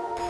you